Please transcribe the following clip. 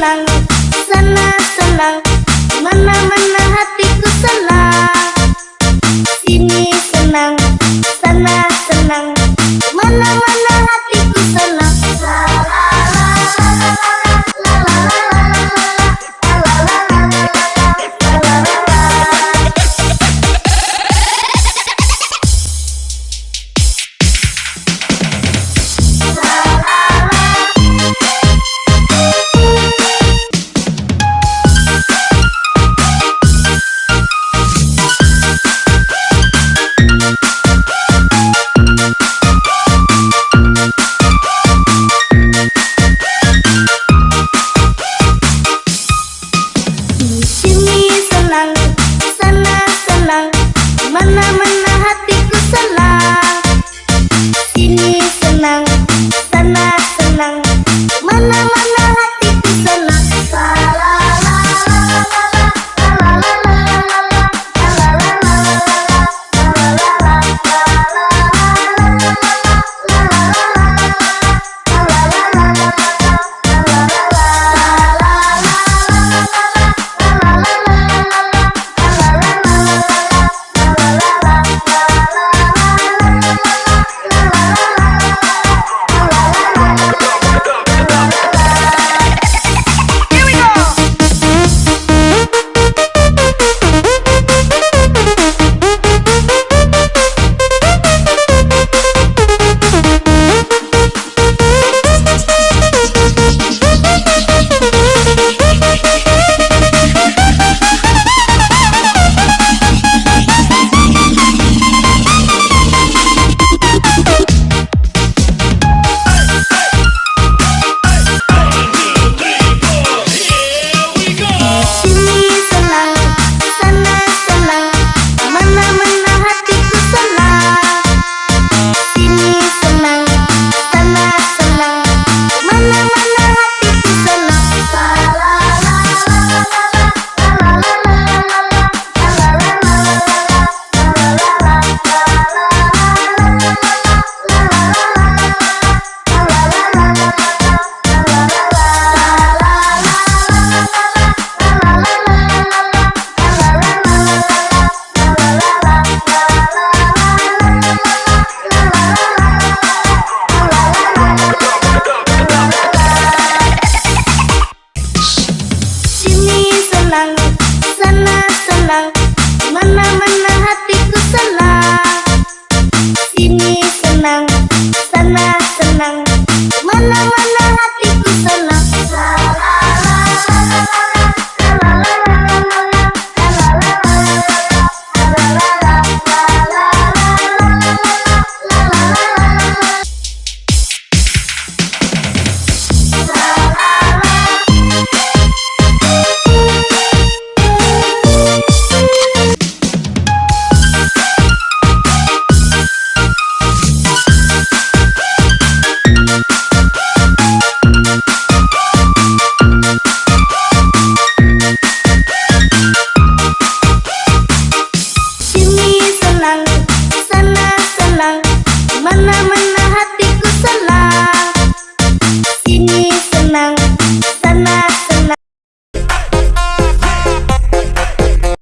senang senang senang mana mana Thank pernah senang menang.